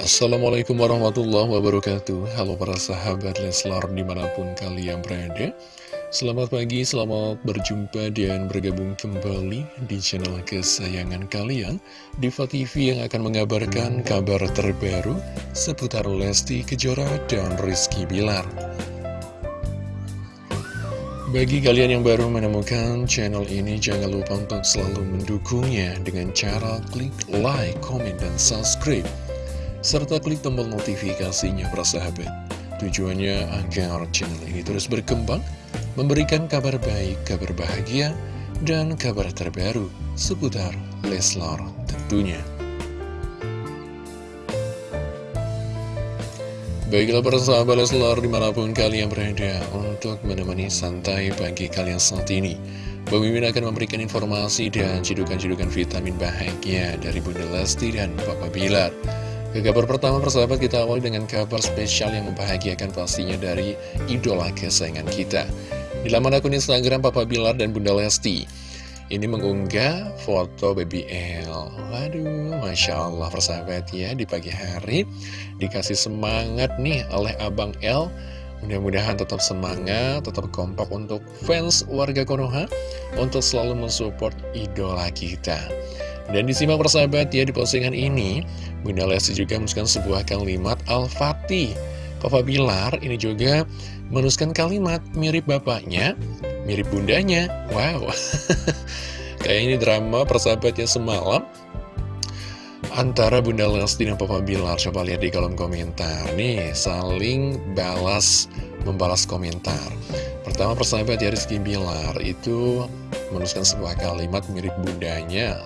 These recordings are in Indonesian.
Assalamualaikum warahmatullahi wabarakatuh. Halo para sahabat Leslar di mana pun kalian berada. Selamat pagi, selamat berjumpa dan bergabung kembali di channel kesayangan kalian Diva TV yang akan mengabarkan kabar terbaru seputar Lesti Kejora dan Rizky Bilar. Bagi kalian yang baru menemukan channel ini, jangan lupa untuk selalu mendukungnya dengan cara klik like, comment, dan subscribe. Serta klik tombol notifikasinya, para sahabat. Tujuannya agar channel ini terus berkembang, memberikan kabar baik, kabar bahagia, dan kabar terbaru seputar Leslar tentunya. Baiklah para sahabat Leslar di mana pun kalian berada untuk menemani santai pagi kalian saat ini Mimin akan memberikan informasi dan cidukan-cidukan vitamin bahagia dari Bunda Lesti dan Papa Bilar Kabar pertama persahabat kita awal dengan kabar spesial yang membahagiakan pastinya dari idola kesayangan kita. Di laman akun Instagram Papa Bilar dan Bunda Lesti. Ini mengunggah foto baby L. Waduh, Masya Allah persahabat ya Di pagi hari dikasih semangat nih oleh Abang L. Mudah-mudahan tetap semangat, tetap kompak untuk fans warga Konoha Untuk selalu mensupport idola kita Dan disimak persahabat ya di postingan ini Bunda Lesti juga menuliskan sebuah kalimat Al-Fatih. Papa Bilar ini juga menuliskan kalimat mirip bapaknya mirip bundanya. Wow. Kayak ini drama persahabatnya semalam. Antara Bunda Lesti dan Papa Bilar Coba lihat di kolom komentar. Nih saling balas Membalas komentar. Pertama persahabat ya Rizky Bilar Itu menuliskan sebuah kalimat mirip bundanya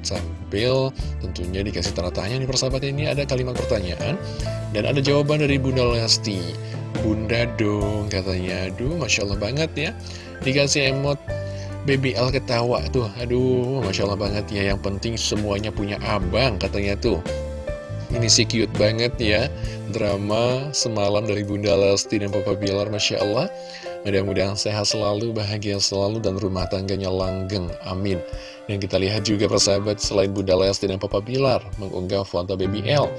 Sambil tentunya dikasih tanda tanya nih persahabat ini ada kalimat pertanyaan Dan ada jawaban dari Bunda Lesti. Bunda dong katanya. Aduh Masya Allah banget ya. Dikasih emot Baby L ketawa tuh. Aduh Masya Allah banget ya. Yang penting semuanya punya abang katanya tuh Ini sih cute banget ya Drama semalam dari Bunda Lesti dan Papa Bilar Masya Allah Mudah-mudahan sehat selalu, bahagia selalu, dan rumah tangganya langgeng. Amin. Dan kita lihat juga persahabat selain Bunda Lesti dan Papa Bilar mengunggah foto Baby L.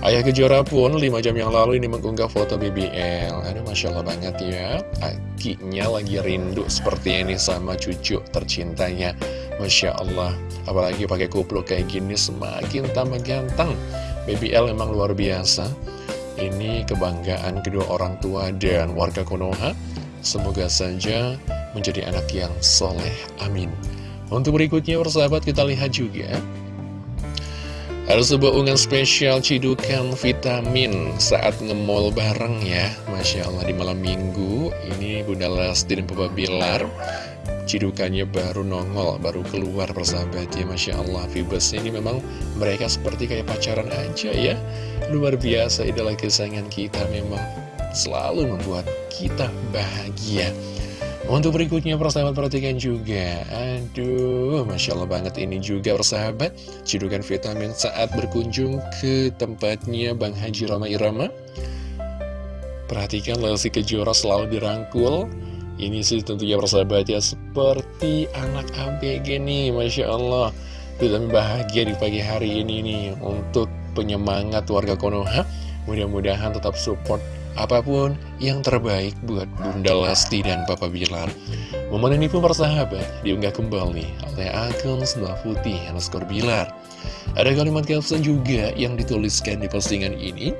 Ayah Kejora pun 5 jam yang lalu ini mengunggah foto Baby L. Aduh Masya Allah banget ya. Akinya lagi rindu seperti ini sama cucu tercintanya. Masya Allah. Apalagi pakai kupluk kayak gini semakin tambah ganteng. Baby L memang luar biasa. Ini kebanggaan kedua orang tua dan warga Konoha. Semoga saja menjadi anak yang soleh, amin. Untuk berikutnya persahabat kita lihat juga. Ada sebuah unggahan spesial cidukan vitamin saat ngemol bareng ya. Masya Allah di malam minggu. Ini Bunda Lesti dan Papa Bilar Cidukannya baru nongol, baru keluar persahabat ya Masya Allah. Vibes ini memang mereka seperti kayak pacaran aja ya. Luar biasa idola kesayangan kita memang selalu membuat kita bahagia. Untuk berikutnya persahabat perhatikan juga. Aduh Masya Allah banget ini juga persahabat. Cidukan vitamin saat berkunjung ke tempatnya Bang Haji Rama Irama. Perhatikan Lelsi Kejora selalu dirangkul Ini sih tentunya persahabat ya Seperti anak ABG nih Masya Allah Vitamin bahagia di pagi hari ini nih Untuk penyemangat warga Konoha Mudah-mudahan tetap support apa pun yang terbaik buat Bunda Lesti dan Papa Bilar. Momen ini pun persahabat diunggah kembali oleh akun sebelah putih underscore Bilar. Ada kalimat caption juga yang dituliskan di postingan ini.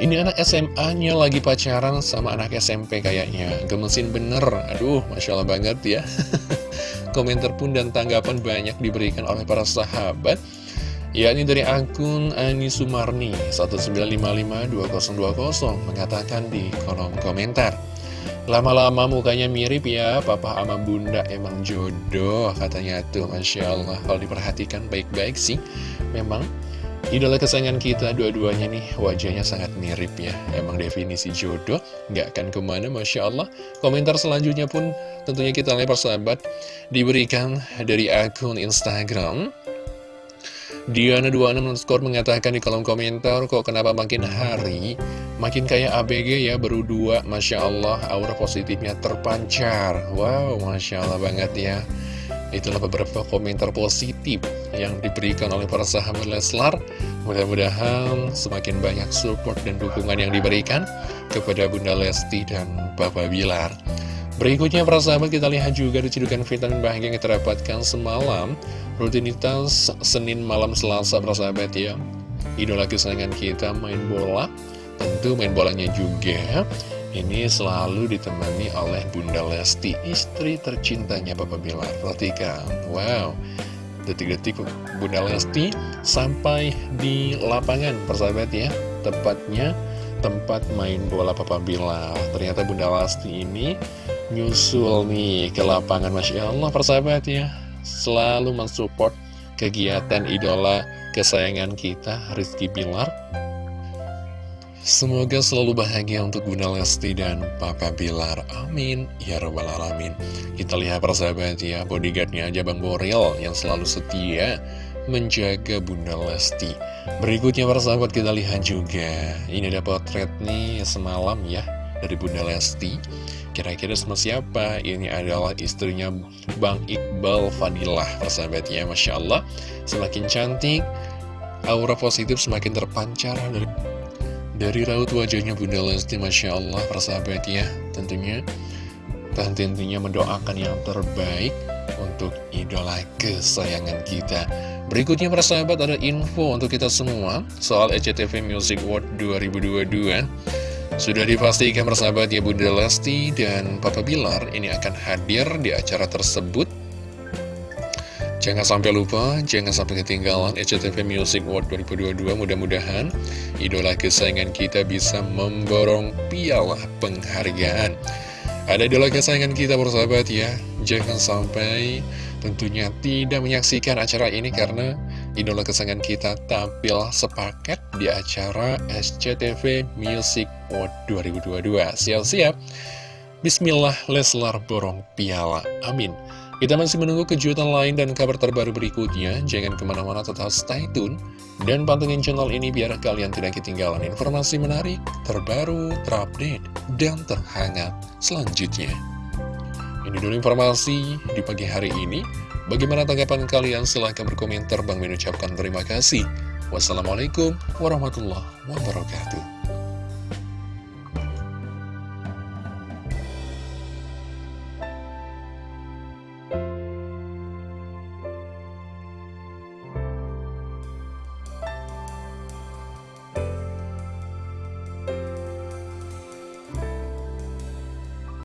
Ini anak SMA-nya lagi pacaran sama anak SMP kayaknya. Gemesin bener. Aduh, Masya Allah banget ya. Komentar pun dan tanggapan banyak diberikan oleh para sahabat yakni dari akun Ani Sumarni 19552020 mengatakan di kolom komentar Lama-lama mukanya mirip ya, papa sama bunda emang jodoh katanya tuh Masya Allah Kalau diperhatikan baik-baik sih, memang idola kesayangan kita dua-duanya nih wajahnya sangat mirip ya. Emang definisi jodoh, nggak akan ke mana Masya Allah. Komentar selanjutnya pun tentunya kita lihat persahabat Diberikan dari akun Instagram. Diana26 underscore mengatakan di kolom komentar Kok kenapa makin hari Makin kayak ABG ya baru dua? Masya Allah aura positifnya terpancar. Wow Masya Allah banget ya Itulah beberapa komentar positif yang diberikan oleh para sahabat Leslar. Mudah-mudahan semakin banyak support dan dukungan yang diberikan kepada Bunda Lesti dan Bapak Bilar. Berikutnya para sahabat kita lihat juga dicedukan vitamin bahagia yang kita dapatkan semalam Rutinitas Senin malam Selasa para sahabat ya Idola kesayangan kita main bola Tentu main bolanya juga ini selalu ditemani oleh Bunda Lesti, istri tercintanya Papa Bilar. Perhatikan, wow, detik-detik Bunda Lesti sampai di lapangan, persahabat ya. Tepatnya tempat main bola Papa Bilar. Ternyata Bunda Lesti ini nyusul nih ke lapangan, Masya Allah, persahabat ya. Selalu mensupport kegiatan idola kesayangan kita, Rizky Bilar Semoga selalu bahagia untuk Bunda Lesti dan Papa Bilar. Amin. Ya Rabbal Alamin. Kita lihat persahabat ya, bodyguardnya aja Bang Boril yang selalu setia menjaga Bunda Lesti. Berikutnya persahabat kita lihat juga. Ini ada potret nih semalam ya dari Bunda Lesti. Kira-kira sama siapa? Ini adalah istrinya Bang Iqbal Fadilah persahabatnya. Masya Allah, semakin cantik, aura positif semakin terpancar dari dari raut wajahnya Bunda Lesti, Masya Allah, persahabat ya, tentunya tentunya mendoakan yang terbaik untuk idola kesayangan kita. Berikutnya persahabat ada info untuk kita semua soal ECTV Music Award 2022. Sudah dipastikan persahabat ya Bunda Lesti dan Papa Bilar ini akan hadir di acara tersebut Jangan sampai lupa, jangan sampai ketinggalan SCTV Music World 2022. Mudah-mudahan idola kesayangan kita bisa memborong piala penghargaan. Ada idola kesayangan kita bersahabat ya. Jangan sampai tentunya tidak menyaksikan acara ini karena idola kesayangan kita tampil sepaket di acara SCTV Music World 2022. Siap-siap. Bismillah, Leslar borong piala. Amin. Kita masih menunggu kejutan lain dan kabar terbaru berikutnya. Jangan ke mana-mana tetap stay tune. Dan pantengin channel ini biar kalian tidak ketinggalan informasi menarik, terbaru, terupdate, dan terhangat selanjutnya. Ini dulu informasi di pagi hari ini. Bagaimana tanggapan kalian? Silahkan berkomentar. Bang mengucapkan terima kasih. Wassalamualaikum warahmatullahi wabarakatuh.